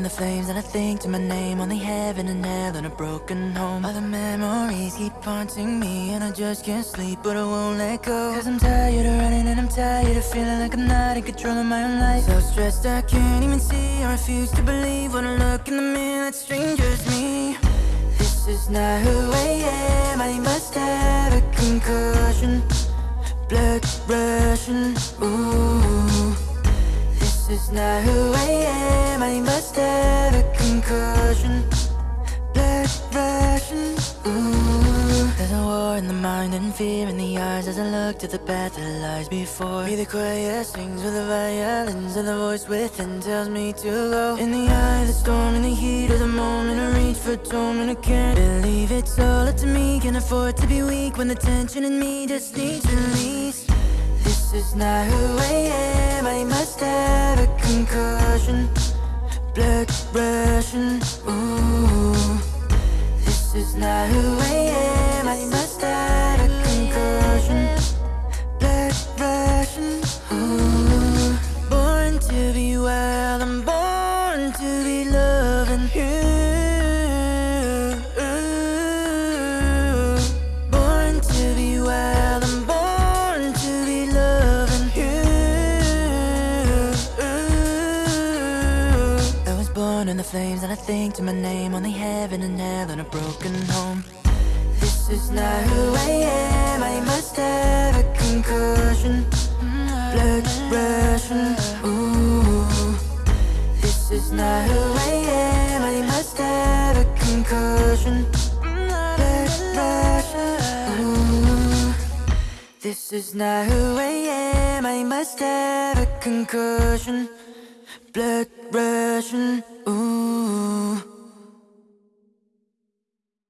and the flames that I think to my name Only heaven and hell and a broken home. All the memories keep haunting me And I just can't sleep but I won't let go. Cause I'm tired of running and I'm tired of feeling like I'm not in control of my own life. So stressed I can't even see I refuse to believe when I look in the mirror that strangers me. This is not who I am I must have a concussion Blood rushing, ooh. This is not who I am Must have a concussion. Blood rushing, ooh. There's a war in the mind and fear in the eyes As I look to the path that lies before. Me The choir sings with the violins And the voice within tells me to go. In the eye of the storm, in the heat of the moment I reach for torment, I can't believe it's all up to me. Can't afford to be weak when the tension in me just needs release. This is not who I am. I Blood rushing, ooh this is not who I am. I must have a concussion. Blood rushing. Ooh. Flames, and I think to my name only heaven and hell and a broken home. This is not who I am. I must have a concussion. Mm, blood rushing. Ooh. This is not who I am. I must have a concussion. Mm, blood rushing. Ooh. This is not who I am. I must have a concussion blood rushing, ooh.